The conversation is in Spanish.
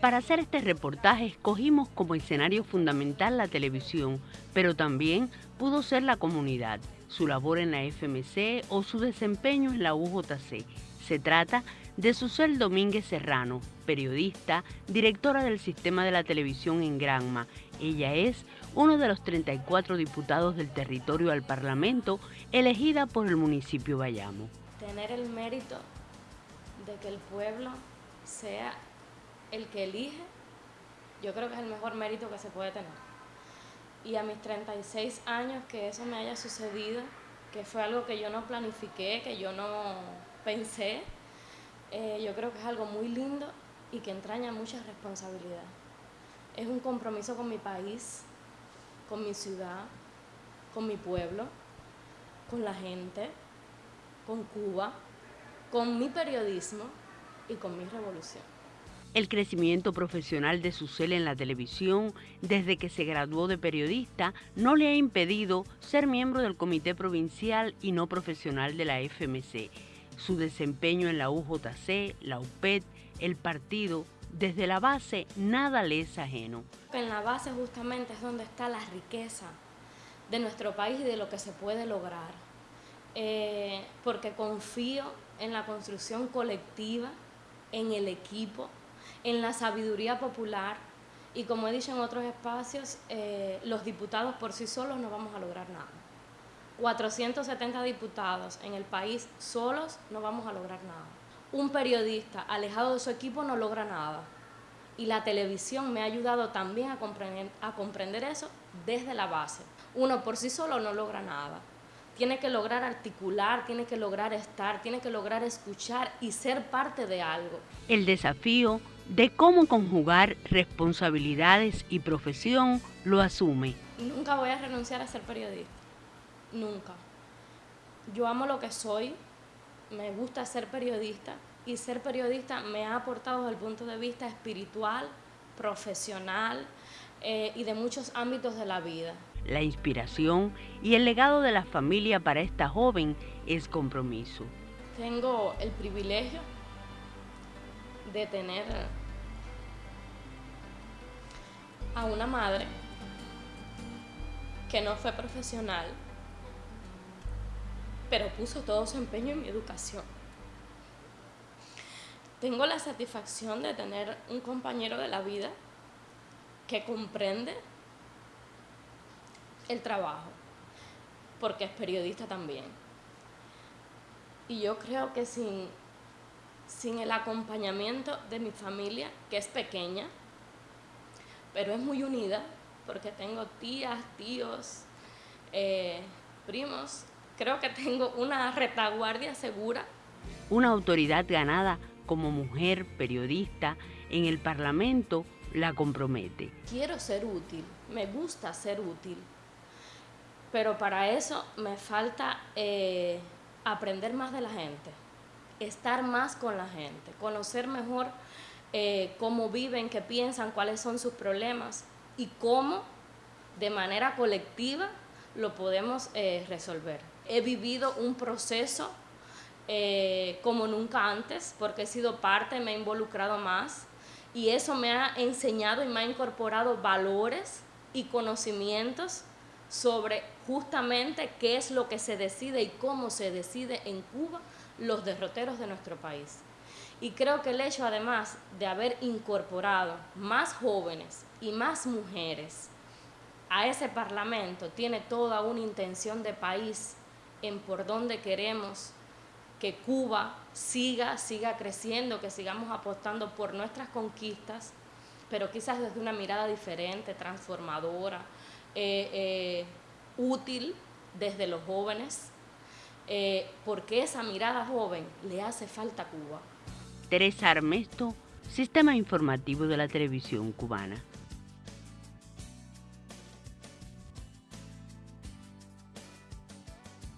Para hacer este reportaje escogimos como escenario fundamental la televisión, pero también pudo ser la comunidad, su labor en la FMC o su desempeño en la UJC. Se trata de Susel Domínguez Serrano, periodista, directora del sistema de la televisión en Granma. Ella es uno de los 34 diputados del territorio al Parlamento elegida por el municipio Bayamo. Tener el mérito de que el pueblo sea el que elige, yo creo que es el mejor mérito que se puede tener. Y a mis 36 años que eso me haya sucedido, que fue algo que yo no planifiqué, que yo no pensé, eh, yo creo que es algo muy lindo y que entraña mucha responsabilidad. Es un compromiso con mi país, con mi ciudad, con mi pueblo, con la gente, con Cuba, con mi periodismo y con mi revolución. El crecimiento profesional de Susel en la televisión desde que se graduó de periodista no le ha impedido ser miembro del Comité Provincial y no profesional de la FMC. Su desempeño en la UJC, la UPED, el partido, desde la base nada le es ajeno. En la base justamente es donde está la riqueza de nuestro país y de lo que se puede lograr. Eh, porque confío en la construcción colectiva, en el equipo, en la sabiduría popular y como he dicho en otros espacios, eh, los diputados por sí solos no vamos a lograr nada. 470 diputados en el país solos no vamos a lograr nada. Un periodista alejado de su equipo no logra nada. Y la televisión me ha ayudado también a comprender, a comprender eso desde la base. Uno por sí solo no logra nada. Tiene que lograr articular, tiene que lograr estar, tiene que lograr escuchar y ser parte de algo. El desafío de cómo conjugar responsabilidades y profesión lo asume. Nunca voy a renunciar a ser periodista, nunca. Yo amo lo que soy, me gusta ser periodista y ser periodista me ha aportado desde el punto de vista espiritual, profesional eh, y de muchos ámbitos de la vida. La inspiración y el legado de la familia para esta joven es compromiso. Tengo el privilegio de tener a una madre que no fue profesional, pero puso todo su empeño en mi educación. Tengo la satisfacción de tener un compañero de la vida que comprende el trabajo, porque es periodista también. Y yo creo que sin sin el acompañamiento de mi familia, que es pequeña, pero es muy unida, porque tengo tías, tíos, eh, primos, creo que tengo una retaguardia segura. Una autoridad ganada como mujer periodista en el Parlamento la compromete. Quiero ser útil, me gusta ser útil, pero para eso me falta eh, aprender más de la gente estar más con la gente, conocer mejor eh, cómo viven, qué piensan, cuáles son sus problemas y cómo de manera colectiva lo podemos eh, resolver. He vivido un proceso eh, como nunca antes porque he sido parte, me he involucrado más y eso me ha enseñado y me ha incorporado valores y conocimientos sobre justamente qué es lo que se decide y cómo se decide en Cuba los derroteros de nuestro país. Y creo que el hecho además de haber incorporado más jóvenes y más mujeres a ese parlamento tiene toda una intención de país en por dónde queremos que Cuba siga, siga creciendo, que sigamos apostando por nuestras conquistas, pero quizás desde una mirada diferente, transformadora, eh, eh, útil desde los jóvenes, eh, porque esa mirada joven le hace falta a Cuba. Teresa Armesto, Sistema Informativo de la Televisión Cubana.